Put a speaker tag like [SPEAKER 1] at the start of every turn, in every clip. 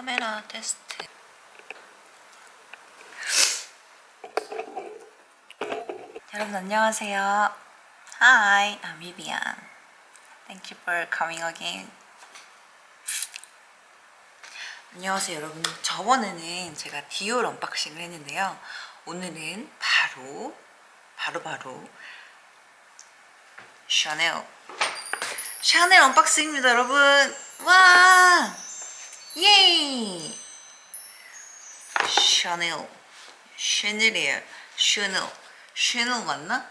[SPEAKER 1] 카메라 테스트. 여러분 안녕하세요. Hi, I'm Vivian. Thank you for coming again. 안녕하세요 여러분. 저번에는 제가 디올 unboxing을 했는데요. 오늘은 바로 바로 바로 샤넬 샤넬 언박싱입니다 여러분. 와 예이 샤넬 샤넬이에요 샤넬 샤넬 맞나?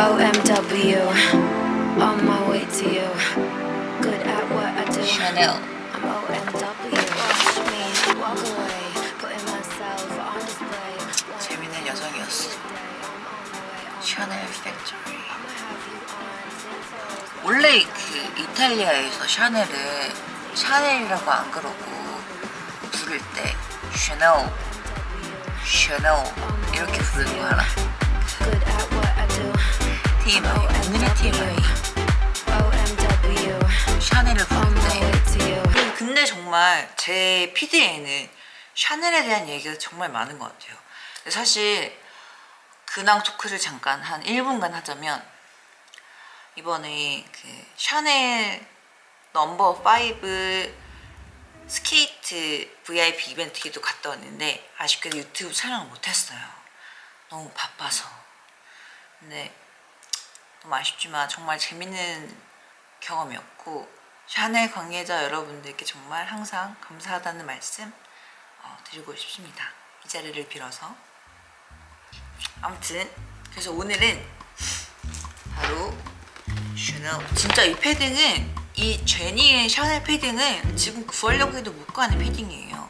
[SPEAKER 2] OMW, on my way to you. Good at what I do.
[SPEAKER 1] 샤넬
[SPEAKER 2] I'm OMW. Watch me walk away, putting myself on display. One
[SPEAKER 1] 재밌는 여성이었어 샤넬
[SPEAKER 2] Factory.
[SPEAKER 1] 원래 그 이탈리아에서 샤넬을 샤넬이라고 안 그러고 부를 때 샤넬 샤넬 이렇게 부르는 거 알아? TMI 오늘의 TMI 샤넬을
[SPEAKER 2] to you.
[SPEAKER 1] 근데 정말 제 feed에는 샤넬에 대한 얘기가 정말 많은 것 같아요. 사실 근황 토크를 잠깐 한 1분간 하자면 이번에 그 샤넬 넘버 5 스케이트 VIP 이벤트에도 갔다 왔는데 아쉽게도 유튜브 촬영을 못했어요. 너무 바빠서. 근데 너무 아쉽지만 정말 재밌는 경험이었고 샤넬 관계자 여러분들께 정말 항상 감사하다는 말씀 어, 드리고 싶습니다. 이 자리를 빌어서. 아무튼 그래서 오늘은 바로 샤넬 진짜 이 패딩은 이 제니의 샤넬 패딩은 지금 구하려고 해도 못 구하는 패딩이에요.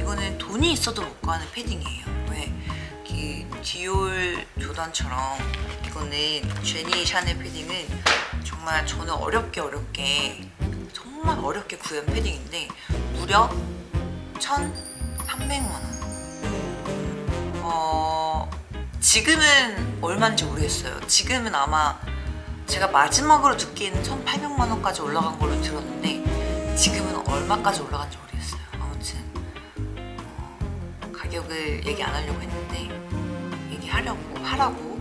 [SPEAKER 1] 이거는 돈이 있어도 못 구하는 패딩이에요. 왜? 그 디올 조던처럼 이거는 제니 샤넬 패딩은 정말 저는 어렵게 어렵게 정말 어렵게 구한 패딩인데 무려 1,300만 원. 어... 지금은 얼마인지 모르겠어요. 지금은 아마 제가 마지막으로 듣기에는 1,800만 원까지 올라간 걸로 들었는데 지금은 얼마까지 올라간지 모르겠어요. 아무튼 어, 가격을 얘기 안 하려고 했는데 얘기하려고 하라고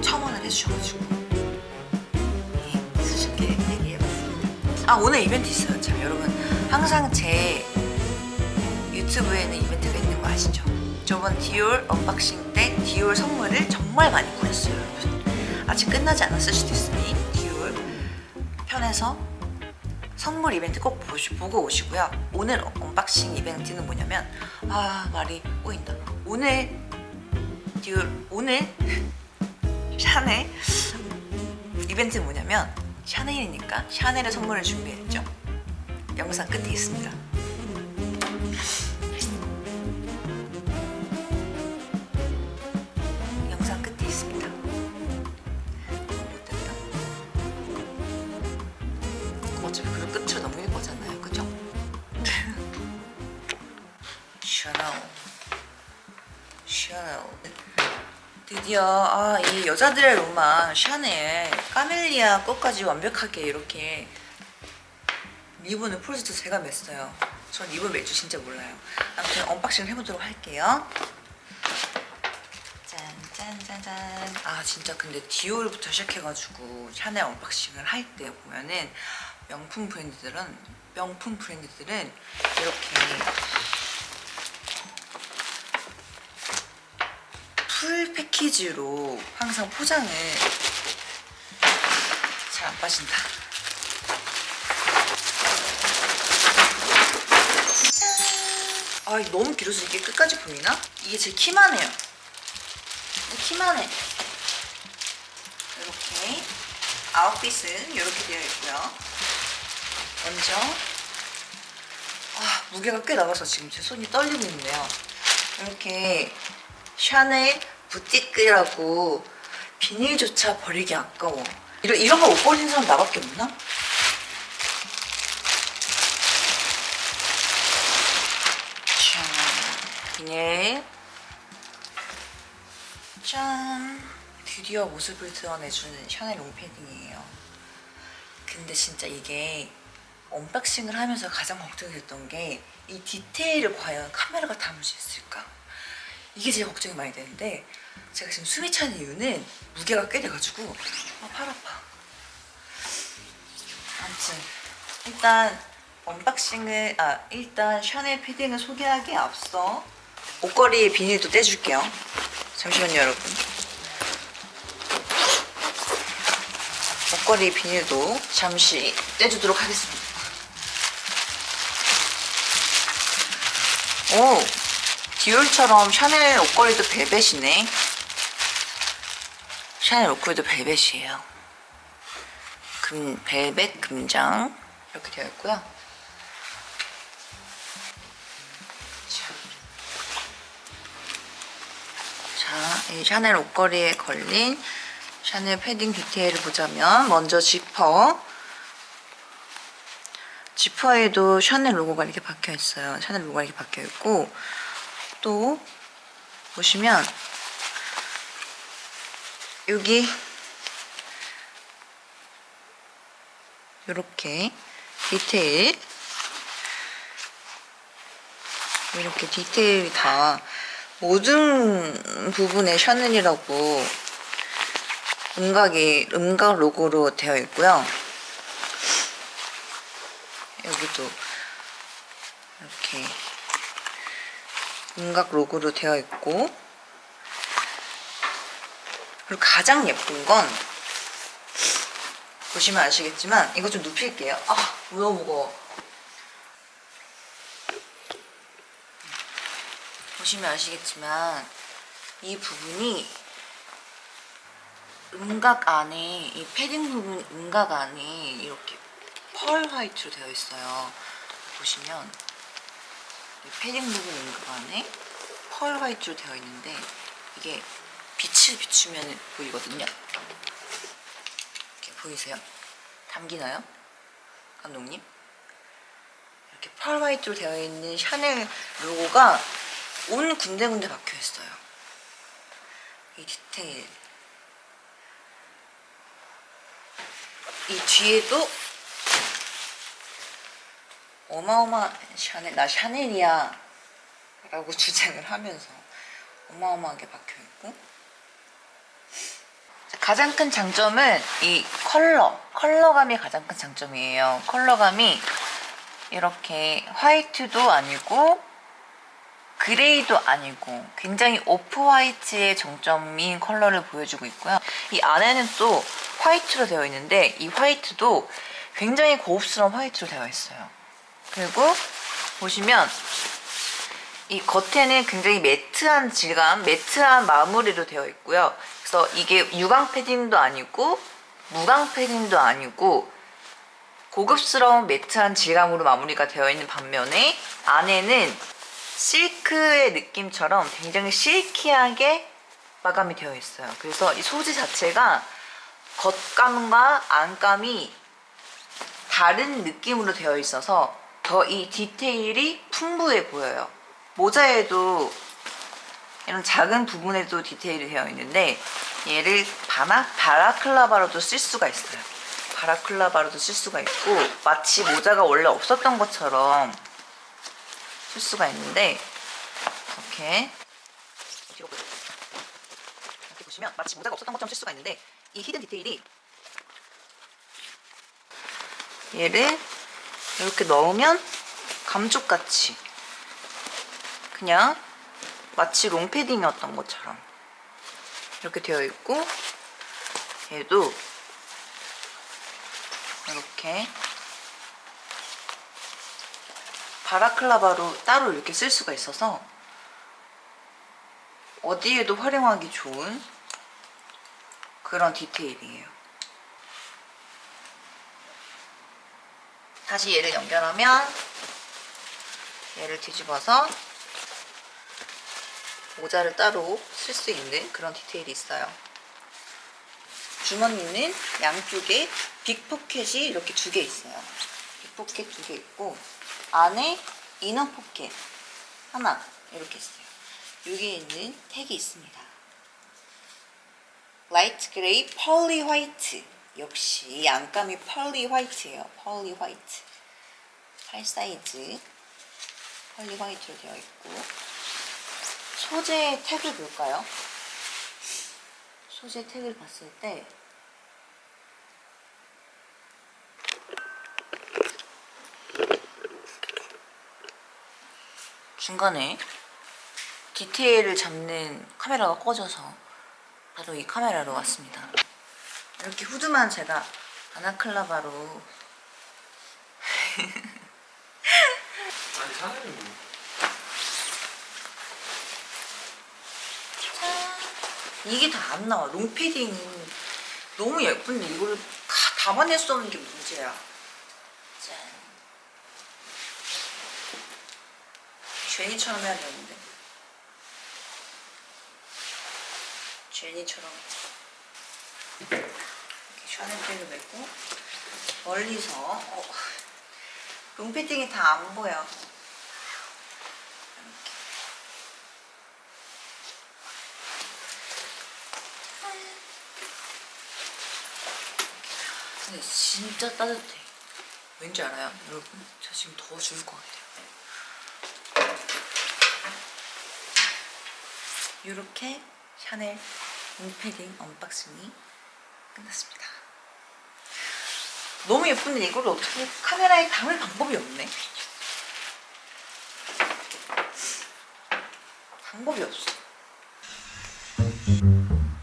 [SPEAKER 1] 천 원을 해주셔가지고 예, 수줍게 얘기해봤습니다. 아 오늘 이벤트 있어요. 참 여러분 항상 제 유튜브에는 이벤트가 있는 거 아시죠? 저번 디올 unboxing 때 디올 선물을 정말 많이 구했어요 여러분 아직 끝나지 않았을 수도 있으니 디올 편에서 선물 이벤트 꼭 보시, 보고 오시고요. 오늘 unboxing 이벤트는 뭐냐면 아 말이 꼬인다. 오늘 디올 오늘 샤넬 이벤트는 뭐냐면 샤넬이니까 샤넬의 선물을 준비했죠. 영상 끝에 있습니다 드디어 아, 이 여자들의 로망 샤넬 까멜리아 것까지 완벽하게 이렇게 리본을 프로젝트 제가 맸어요. 전 리본 맬줄 진짜 몰라요. 아무튼 unboxing을 해보도록 할게요. 짠짠짠짠 아 진짜 근데 디올부터 시작해가지고 샤넬 unboxing을 할 때 보면은 명품 브랜드들은 명품 브랜드들은 이렇게 풀 패키지로 항상 포장을 잘 안 빠진다 짠! 아 너무 길어서 이게 끝까지 보이나? 이게 제 키만 해요 키만 해. 이렇게 아웃핏은 이렇게 되어 있고요. 먼저 아, 무게가 꽤 나가서 지금 제 손이 떨리고 있네요. 이렇게 샤넬 부티크라고 비닐조차 버리기 아까워. 이런, 이런 거못 버리는 사람 나밖에 없나? 짠. 비닐 짠! 드디어 모습을 드러내주는 샤넬 롱패딩이에요. 근데 진짜 이게 unboxing을 하면서 가장 걱정이 됐던 게 이 디테일을 과연 카메라가 담을 수 있을까? 이게 제일 걱정이 많이 되는데 제가 지금 숨이 차는 이유는 무게가 꽤 돼가지고 아, 팔 아파. 아무튼 일단 unboxing을 아 일단 샤넬 패딩을 소개하기에 앞서 옷걸이 비닐도 떼줄게요. 잠시만요 여러분. 옷걸이 비닐도 잠시 떼주도록 하겠습니다. 오 디올처럼 샤넬 옷걸이도 벨벳이네. 샤넬 옷걸이도 벨벳이에요. 금 벨벳 금장 이렇게 되어 있고요. 자, 자, 이 샤넬 옷걸이에 걸린 샤넬 패딩 디테일을 보자면 먼저 지퍼 지퍼에도 샤넬 로고가 이렇게 박혀 있어요. 샤넬 로고가 이렇게 박혀 있고 또 보시면 여기 이렇게 디테일 이렇게 디테일이 다 모든 부분에 샤넬이라고 음각이 음각 로고로 되어 있고요. 여기도 이렇게 음각 로고로 되어 있고 그리고 가장 예쁜 건 보시면 아시겠지만 이거 좀 눕힐게요. 아 너무 무거워. 보시면 아시겠지만 이 부분이 음각 안에 이 패딩 부분 음각 안에 이렇게 펄 화이트로 되어 있어요. 보시면 이 패딩 부분 안에 펄 화이트로 되어 있는데 이게 빛을 비추면 보이거든요. 이렇게 보이세요? 담기나요? 감독님? 이렇게 펄 화이트로 되어 있는 샤넬 로고가 온 군데군데 박혀 있어요. 이 디테일. 이 뒤에도 어마어마한 샤넬, 나 샤넬이야 라고 주장을 하면서 어마어마하게 박혀 있고 가장 큰 장점은 이 컬러, 컬러감이 가장 큰 장점이에요. 컬러감이 이렇게 화이트도 아니고 그레이도 아니고 굉장히 off white의 정점인 컬러를 보여주고 있고요. 이 안에는 또 화이트로 되어 있는데 이 화이트도 굉장히 고급스러운 화이트로 되어 있어요. 그리고 보시면 이 겉에는 굉장히 matte한 질감, matte한 마무리로 되어 있고요. 그래서 이게 유광 패딩도 아니고 무광 패딩도 아니고 고급스러운 matte한 질감으로 마무리가 되어 있는 반면에 안에는 실크의 느낌처럼 굉장히 실키하게 마감이 되어 있어요. 그래서 이 소재 자체가 겉감과 안감이 다른 느낌으로 되어 있어서 더 이 디테일이 풍부해 보여요. 모자에도 이런 작은 부분에도 디테일이 되어 있는데 얘를 바나, 바라클라바로도 쓸 수가 있어요. 바라클라바로도 쓸 수가 있고 마치 모자가 원래 없었던 것처럼 쓸 수가 있는데 이렇게 뒤로. 이렇게 보시면 마치 모자가 없었던 것처럼 쓸 수가 있는데 이 히든 디테일이 얘를 이렇게 넣으면 감쪽같이 그냥 마치 롱패딩이었던 것처럼 이렇게 되어 있고 얘도 이렇게 바라클라바로 따로 이렇게 쓸 수가 있어서 어디에도 활용하기 좋은 그런 디테일이에요. 다시 얘를 연결하면 얘를 뒤집어서 모자를 따로 쓸 수 있는 그런 디테일이 있어요. 주머니는 양쪽에 big pocket이 이렇게 두 개 있어요. big pocket 두 개 있고 안에 inner pocket 하나 이렇게 있어요. 여기에 있는 택이 있습니다. light gray pearly white 역시 이 안감이 pearly white예요. pearly white 팔 사이즈 펄리 화이트로 되어 있고 소재 택을 볼까요? 소재 택을 봤을 때 중간에 디테일을 잡는 카메라가 꺼져서 바로 이 카메라로 왔습니다. 이렇게 후드만 제가 아나클라바로
[SPEAKER 3] 아니 뭐
[SPEAKER 1] 짠. 이게 다 안 나와. 롱패딩은 너무 예쁜데 다 담아낼 수 없는 게 문제야. 짠. 쉐니처럼 해야 되는데. 쉐니처럼. 샤넬백을 메고 멀리서 어, 롱패딩이 다 안 보여. 이렇게. 근데 진짜 따뜻해. 왠지 알아요? 여러분? 저 지금 더워 죽을 것 같아요. 이렇게 샤넬 롱패딩 unboxing이 끝났습니다. 너무 예쁜데 이걸 어떻게 카메라에 담을 방법이 없네. 방법이 없어.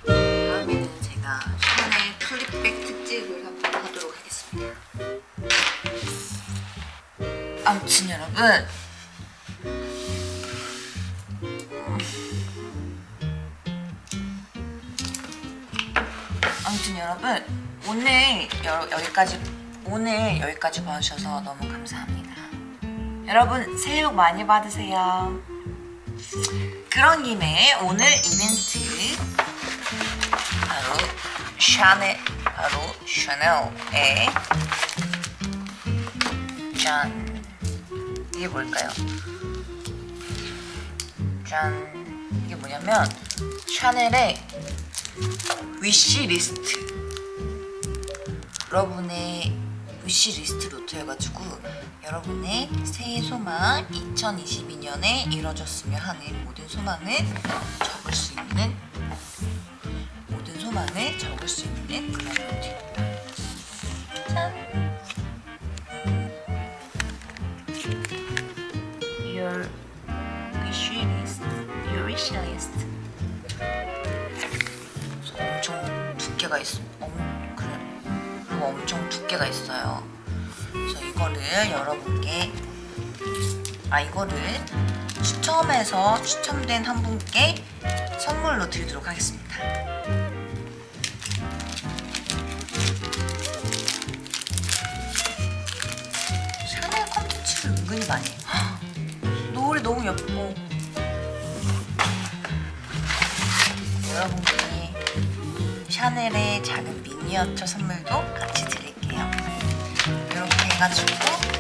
[SPEAKER 1] 다음에는 제가 샤넬 flap bag 특집을 한번 하도록 하겠습니다. 아무튼 여러분 아무튼 여러분 오늘 여, 여기까지 오늘 여기까지 봐주셔서 너무 감사합니다. 여러분 새해 복 많이 받으세요. 그런 김에 오늘 이벤트 바로 샤넬 바로 샤넬의 짠 이게 뭘까요? 짠 이게 뭐냐면 샤넬의 wish list 여러분의 wish list 노트여가지고 여러분의 새해 소망 2022년에 이뤄졌으면 하는 모든 소망을 적을 수 있는 모든 소망을 적을 수 있는 그런 노트입니다. 짠! Your wish list, your wish list. 엄청 두께가 있어. 엄, 그래. 그리고 엄청 두께가 있어요. 그래서 이거를 여러분께 아 이거를 추첨해서 추첨된 한 분께 선물로 드리도록 하겠습니다. 샤넬 콘텐츠를 은근히 많이 노을이 너무 예뻐. 여러분께 샤넬의 작은 미니어처 선물도 같이 드릴게요. 이렇게 해가지고